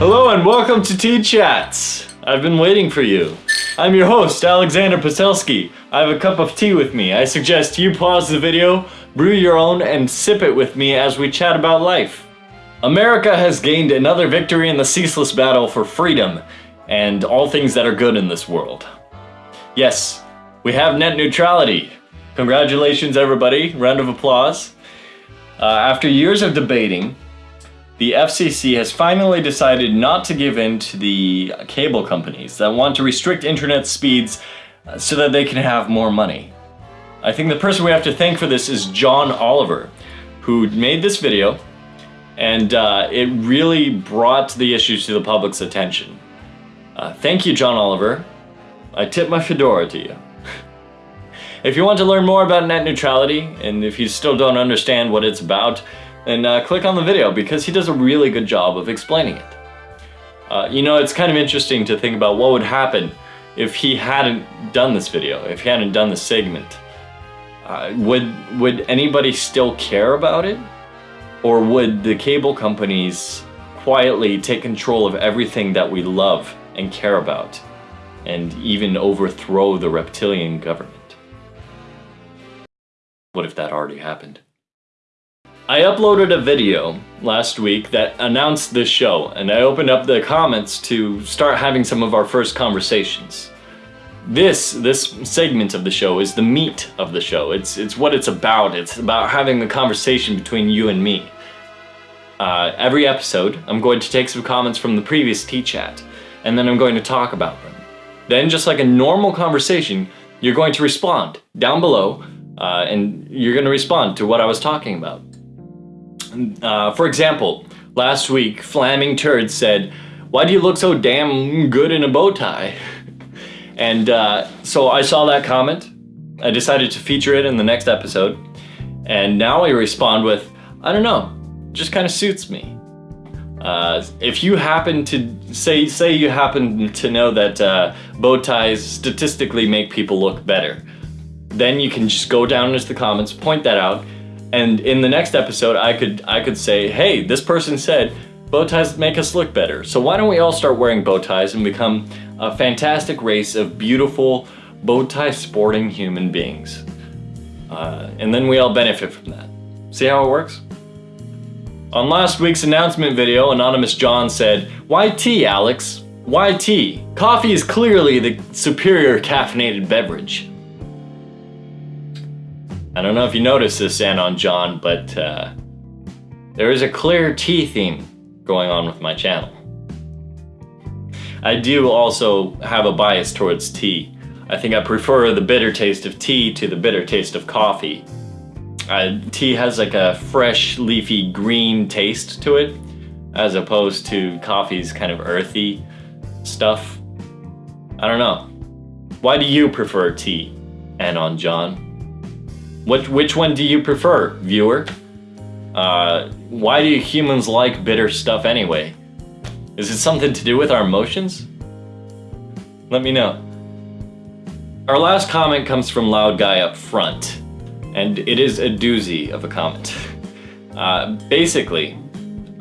Hello and welcome to Tea Chats. I've been waiting for you. I'm your host, Alexander Paselski. I have a cup of tea with me. I suggest you pause the video, brew your own, and sip it with me as we chat about life. America has gained another victory in the ceaseless battle for freedom and all things that are good in this world. Yes, we have net neutrality. Congratulations, everybody. Round of applause. Uh, after years of debating, the FCC has finally decided not to give in to the cable companies that want to restrict internet speeds uh, so that they can have more money. I think the person we have to thank for this is John Oliver, who made this video, and uh, it really brought the issues to the public's attention. Uh, thank you, John Oliver. I tip my fedora to you. if you want to learn more about net neutrality, and if you still don't understand what it's about, then uh, click on the video because he does a really good job of explaining it. Uh, you know, it's kind of interesting to think about what would happen if he hadn't done this video, if he hadn't done this segment. Uh, would, would anybody still care about it? Or would the cable companies quietly take control of everything that we love and care about and even overthrow the reptilian government? What if that already happened? I uploaded a video last week that announced this show, and I opened up the comments to start having some of our first conversations. This, this segment of the show is the meat of the show. It's, it's what it's about. It's about having the conversation between you and me. Uh, every episode, I'm going to take some comments from the previous Tea Chat, and then I'm going to talk about them. Then, just like a normal conversation, you're going to respond down below, uh, and you're going to respond to what I was talking about. Uh, for example, last week, Flaming Turd said, why do you look so damn good in a bow tie? And uh, so I saw that comment. I decided to feature it in the next episode. And now I respond with, I don't know, just kind of suits me. Uh, if you happen to say say you happen to know that uh, bow ties statistically make people look better, then you can just go down into the comments, point that out, and in the next episode, I could I could say, hey, this person said bow ties make us look better. So why don't we all start wearing bow ties and become a fantastic race of beautiful bow tie sporting human beings? Uh, and then we all benefit from that. See how it works? On last week's announcement video, Anonymous John said, Why tea, Alex? Why tea? Coffee is clearly the superior caffeinated beverage. I don't know if you noticed this, Anon John, but uh, there is a clear tea theme going on with my channel. I do also have a bias towards tea. I think I prefer the bitter taste of tea to the bitter taste of coffee. Uh, tea has like a fresh, leafy, green taste to it, as opposed to coffee's kind of earthy stuff. I don't know. Why do you prefer tea, Anon John? Which, which one do you prefer, viewer? Uh, why do humans like bitter stuff anyway? Is it something to do with our emotions? Let me know. Our last comment comes from Loud Guy up front, and it is a doozy of a comment. Uh, basically,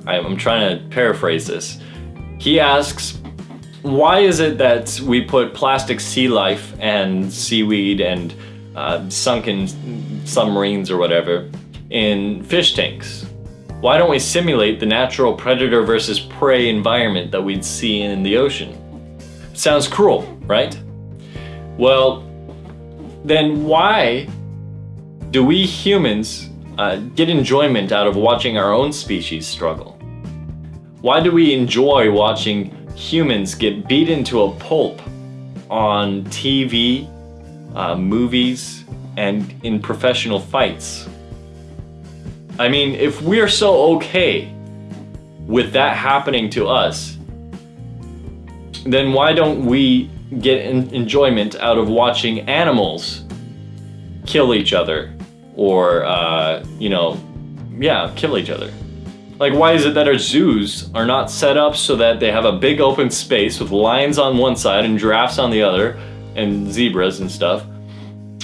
I'm trying to paraphrase this. He asks, why is it that we put plastic sea life and seaweed and uh, sunken submarines or whatever in fish tanks. Why don't we simulate the natural predator versus prey environment that we'd see in the ocean? Sounds cruel, right? Well, then why do we humans uh, get enjoyment out of watching our own species struggle? Why do we enjoy watching humans get beat into a pulp on TV, uh, movies, and in professional fights. I mean, if we're so okay with that happening to us, then why don't we get enjoyment out of watching animals kill each other or, uh, you know, yeah, kill each other? Like, why is it that our zoos are not set up so that they have a big open space with lions on one side and giraffes on the other and zebras and stuff?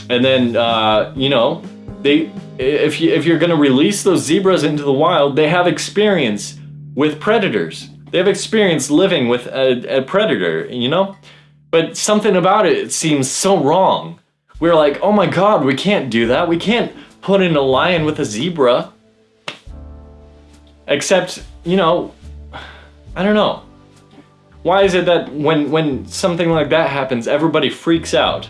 And then, uh, you know, they if you if you're gonna release those zebras into the wild, they have experience with predators. They have experience living with a, a predator, you know? But something about it seems so wrong. We're like, oh my god, we can't do that. We can't put in a lion with a zebra. Except, you know, I don't know. Why is it that when, when something like that happens, everybody freaks out?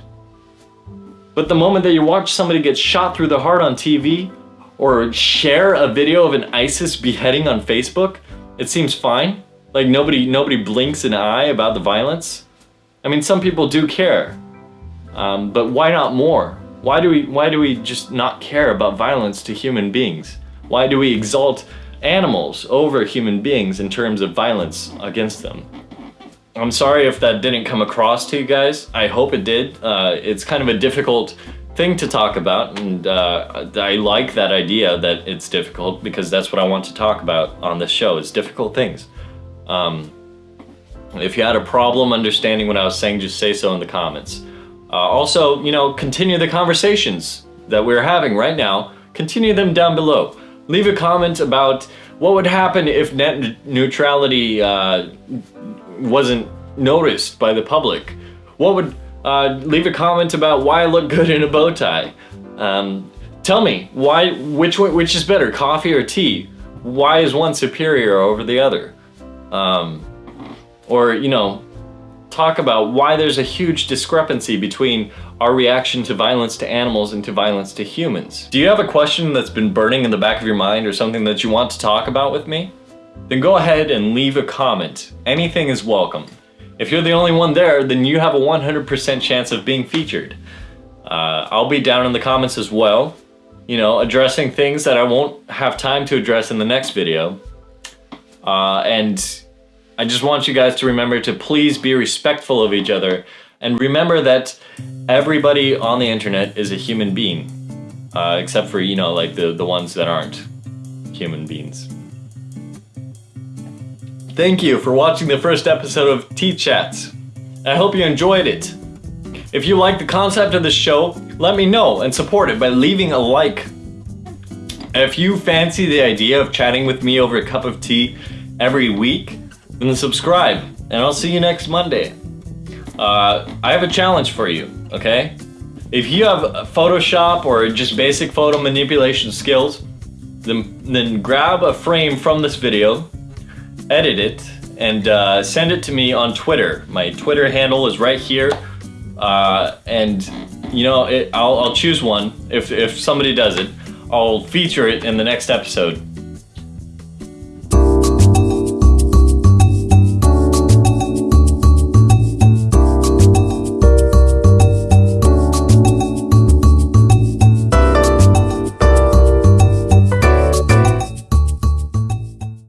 But the moment that you watch somebody get shot through the heart on TV, or share a video of an ISIS beheading on Facebook, it seems fine. Like nobody nobody blinks an eye about the violence. I mean, some people do care, um, but why not more? Why do we why do we just not care about violence to human beings? Why do we exalt animals over human beings in terms of violence against them? I'm sorry if that didn't come across to you guys. I hope it did. Uh, it's kind of a difficult thing to talk about and uh, I like that idea that it's difficult because that's what I want to talk about on this show is difficult things. Um, if you had a problem understanding what I was saying, just say so in the comments. Uh, also, you know, continue the conversations that we're having right now. Continue them down below. Leave a comment about what would happen if net neutrality uh, wasn't noticed by the public. What would uh, leave a comment about why I look good in a bow tie. Um, tell me why which which is better, coffee or tea? Why is one superior over the other? Um, or you know, talk about why there's a huge discrepancy between our reaction to violence to animals and to violence to humans. Do you have a question that's been burning in the back of your mind or something that you want to talk about with me? Then go ahead and leave a comment. Anything is welcome. If you're the only one there, then you have a 100% chance of being featured. Uh, I'll be down in the comments as well, you know, addressing things that I won't have time to address in the next video. Uh, and I just want you guys to remember to please be respectful of each other and remember that everybody on the internet is a human being. Uh, except for, you know, like the, the ones that aren't human beings. Thank you for watching the first episode of Tea Chats. I hope you enjoyed it. If you like the concept of this show, let me know and support it by leaving a like. If you fancy the idea of chatting with me over a cup of tea every week, then subscribe, and I'll see you next Monday. Uh, I have a challenge for you, okay? If you have Photoshop or just basic photo manipulation skills, then, then grab a frame from this video edit it and uh, send it to me on Twitter. My Twitter handle is right here. Uh, and you know, it, I'll, I'll choose one. If, if somebody does it, I'll feature it in the next episode.